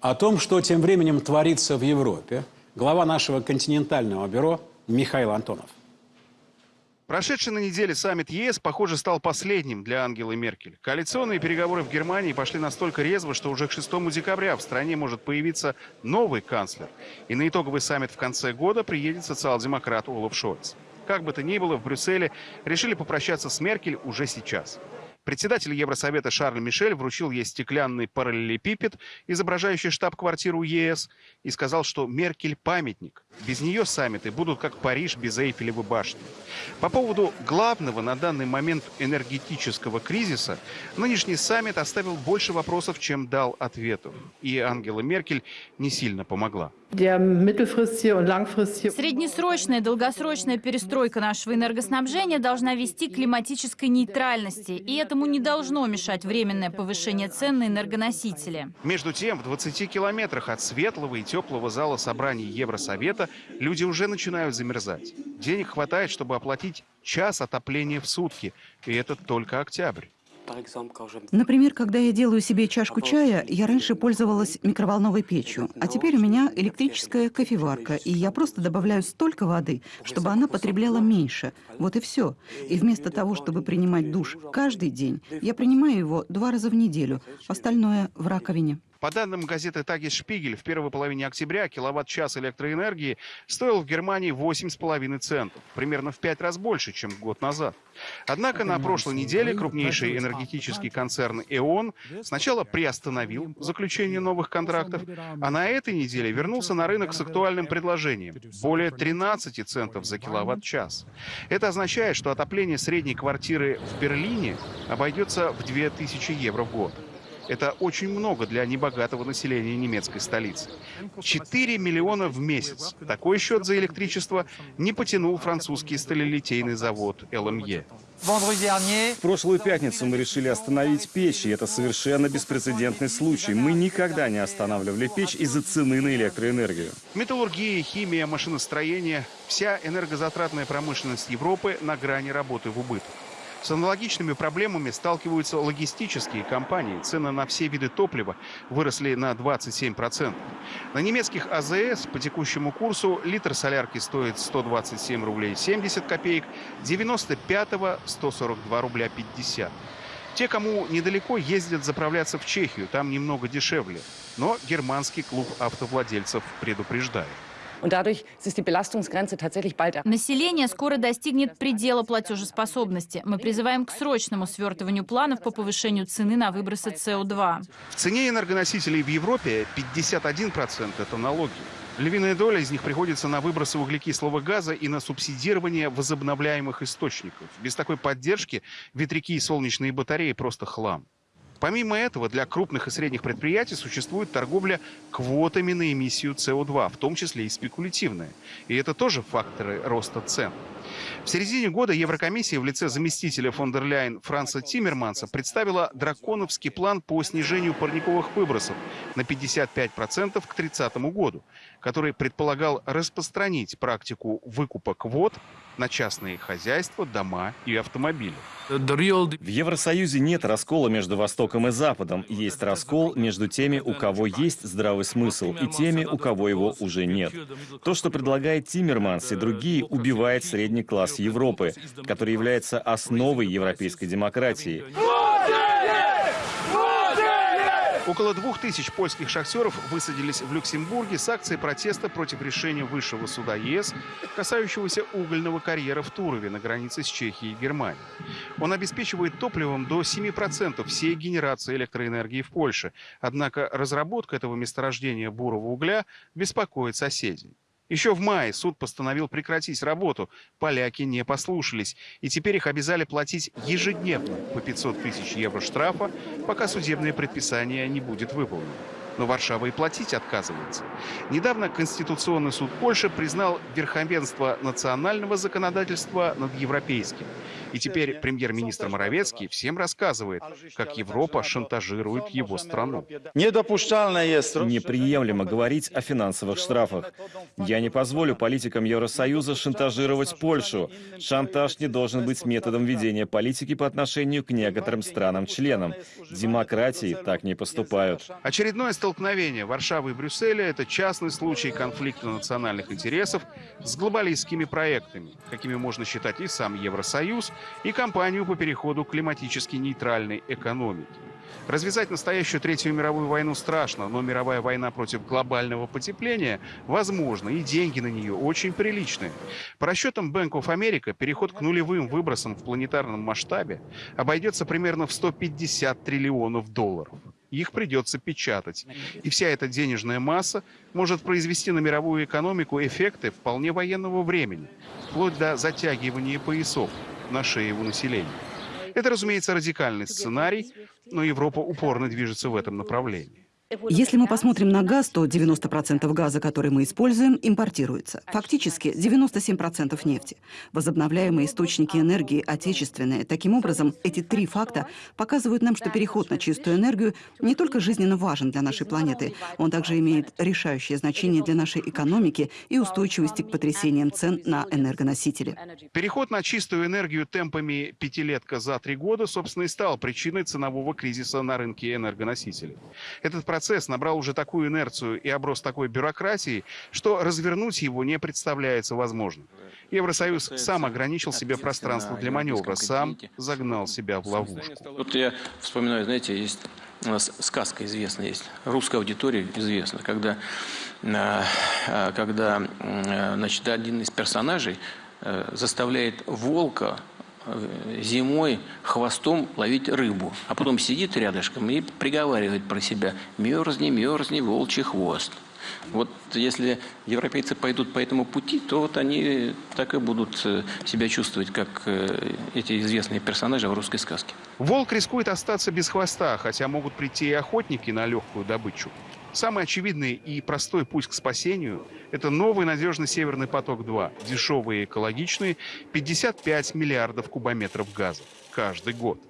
О том, что тем временем творится в Европе, глава нашего континентального бюро Михаил Антонов. Прошедший на неделе саммит ЕС, похоже, стал последним для Ангелы Меркель. Коалиционные переговоры в Германии пошли настолько резво, что уже к 6 декабря в стране может появиться новый канцлер. И на итоговый саммит в конце года приедет социал-демократ Олаф Шольц. Как бы то ни было, в Брюсселе решили попрощаться с Меркель уже сейчас. Председатель Евросовета Шарль Мишель вручил ей стеклянный параллелепипед, изображающий штаб-квартиру ЕС, и сказал, что Меркель – памятник. Без нее саммиты будут как Париж без Эйфелевой башни. По поводу главного на данный момент энергетического кризиса, нынешний саммит оставил больше вопросов, чем дал ответов. И Ангела Меркель не сильно помогла. Среднесрочная и долгосрочная перестройка нашего энергоснабжения должна вести к климатической нейтральности, и этому не должно мешать временное повышение цен на энергоносители. Между тем, в 20 километрах от светлого и теплого зала собраний Евросовета люди уже начинают замерзать. Денег хватает, чтобы оплатить час отопления в сутки, и это только октябрь. Например, когда я делаю себе чашку чая, я раньше пользовалась микроволновой печью, а теперь у меня электрическая кофеварка, и я просто добавляю столько воды, чтобы она потребляла меньше. Вот и все. И вместо того, чтобы принимать душ каждый день, я принимаю его два раза в неделю, остальное в раковине. По данным газеты «Тагис Шпигель», в первой половине октября киловатт-час электроэнергии стоил в Германии 8,5 центов, примерно в пять раз больше, чем год назад. Однако на прошлой неделе крупнейший энергетический концерн «Эон» сначала приостановил заключение новых контрактов, а на этой неделе вернулся на рынок с актуальным предложением – более 13 центов за киловатт-час. Это означает, что отопление средней квартиры в Берлине обойдется в 2000 евро в год. Это очень много для небогатого населения немецкой столицы. 4 миллиона в месяц. Такой счет за электричество не потянул французский сталелитейный завод ЛМЕ. В прошлую пятницу мы решили остановить печь, и это совершенно беспрецедентный случай. Мы никогда не останавливали печь из-за цены на электроэнергию. Металлургия, химия, машиностроение – вся энергозатратная промышленность Европы на грани работы в убыток. С аналогичными проблемами сталкиваются логистические компании. Цены на все виды топлива выросли на 27%. На немецких АЗС по текущему курсу литр солярки стоит 127 рублей 70 копеек, 95-го 142 рубля 50. Те, кому недалеко, ездят заправляться в Чехию, там немного дешевле. Но германский клуб автовладельцев предупреждает. Население скоро достигнет предела платежеспособности. Мы призываем к срочному свертыванию планов по повышению цены на выбросы СО2. В цене энергоносителей в Европе 51% – это налоги. Львиная доля из них приходится на выбросы углекислого газа и на субсидирование возобновляемых источников. Без такой поддержки ветряки и солнечные батареи просто хлам. Помимо этого, для крупных и средних предприятий существует торговля квотами на эмиссию СО2, в том числе и спекулятивная. И это тоже факторы роста цен. В середине года Еврокомиссия в лице заместителя фон дер Ляйен Франца Тиммерманса представила драконовский план по снижению парниковых выбросов на 55% к 30 году, который предполагал распространить практику выкупа квот на частные хозяйства, дома и автомобили. В Евросоюзе нет раскола между Востоком и Западом. Есть раскол между теми, у кого есть здравый смысл, и теми, у кого его уже нет. То, что предлагает Тиммерманс и другие, убивает средний класс Европы, который является основой европейской демократии. Около двух тысяч польских шахтеров высадились в Люксембурге с акцией протеста против решения Высшего суда ЕС, касающегося угольного карьера в Турове на границе с Чехией и Германией. Он обеспечивает топливом до 7% всей генерации электроэнергии в Польше. Однако разработка этого месторождения бурого угля беспокоит соседей. Еще в мае суд постановил прекратить работу. Поляки не послушались. И теперь их обязали платить ежедневно по 500 тысяч евро штрафа, пока судебное предписание не будет выполнено. Но Варшава и платить отказывается. Недавно Конституционный суд Польши признал верховенство национального законодательства над европейским. И теперь премьер-министр Моровецкий всем рассказывает, как Европа шантажирует его страну. Неприемлемо говорить о финансовых штрафах. Я не позволю политикам Евросоюза шантажировать Польшу. Шантаж не должен быть методом ведения политики по отношению к некоторым странам-членам. Демократии так не поступают. Очередное столкновение Варшавы и Брюсселя – это частный случай конфликта национальных интересов с глобалистскими проектами, какими можно считать и сам Евросоюз, и кампанию по переходу к климатически нейтральной экономике. Развязать настоящую Третью мировую войну страшно, но мировая война против глобального потепления возможна, и деньги на нее очень приличные. По расчетам Bank of America, переход к нулевым выбросам в планетарном масштабе обойдется примерно в 150 триллионов долларов. Их придется печатать. И вся эта денежная масса может произвести на мировую экономику эффекты вполне военного времени, вплоть до затягивания поясов на шее у населения. Это, разумеется, радикальный сценарий, но Европа упорно движется в этом направлении. Если мы посмотрим на газ, то 90% газа, который мы используем, импортируется. Фактически 97% нефти. Возобновляемые источники энергии отечественные. Таким образом, эти три факта показывают нам, что переход на чистую энергию не только жизненно важен для нашей планеты, он также имеет решающее значение для нашей экономики и устойчивости к потрясениям цен на энергоносители. Переход на чистую энергию темпами пятилетка за три года, собственно, и стал причиной ценового кризиса на рынке энергоносителей. Этот процесс набрал уже такую инерцию и оброс такой бюрократией, что развернуть его не представляется возможным. Евросоюз сам ограничил себе пространство для маневра, сам загнал себя в ловушку. Вот я вспоминаю, знаете, есть у нас сказка известная есть, русская аудитория известна, когда, а, а, когда значит, один из персонажей э, заставляет волка зимой хвостом ловить рыбу, а потом сидит рядышком и приговаривает про себя «мерзни, мерзни, волчий хвост». Вот если европейцы пойдут по этому пути, то вот они так и будут э, себя чувствовать, как э, эти известные персонажи в русской сказке. Волк рискует остаться без хвоста, хотя могут прийти и охотники на легкую добычу. Самый очевидный и простой путь к спасению – это новый надежный «Северный поток-2», дешевый и экологичный, 55 миллиардов кубометров газа каждый год.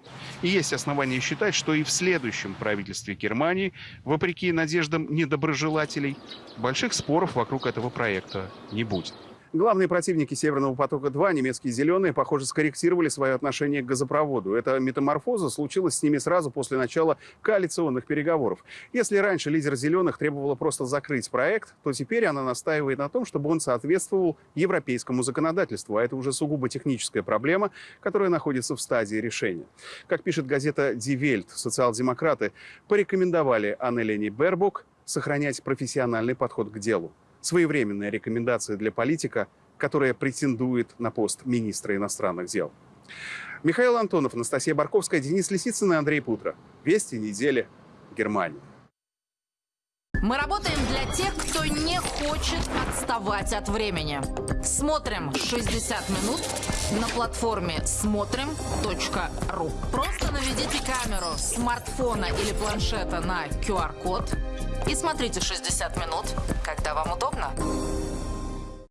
И есть основания считать, что и в следующем правительстве Германии, вопреки надеждам недоброжелателей, больших споров вокруг этого проекта не будет. Главные противники «Северного потока-2», немецкие «Зеленые», похоже, скорректировали свое отношение к газопроводу. Эта метаморфоза случилась с ними сразу после начала коалиционных переговоров. Если раньше лидер «Зеленых» требовала просто закрыть проект, то теперь она настаивает на том, чтобы он соответствовал европейскому законодательству. А это уже сугубо техническая проблема, которая находится в стадии решения. Как пишет газета «Die Welt», социал-демократы порекомендовали Аннелене Бербук сохранять профессиональный подход к делу своевременная рекомендация для политика, которая претендует на пост министра иностранных дел. Михаил Антонов, Анастасия Барковская, Денис Лисицын и Андрей Путро. Вести недели. Германия. Мы работаем для тех, кто не хочет отставать от времени. Смотрим 60 минут на платформе смотрим.ру. Просто наведите камеру смартфона или планшета на QR-код и смотрите 60 минут, когда вам удобно.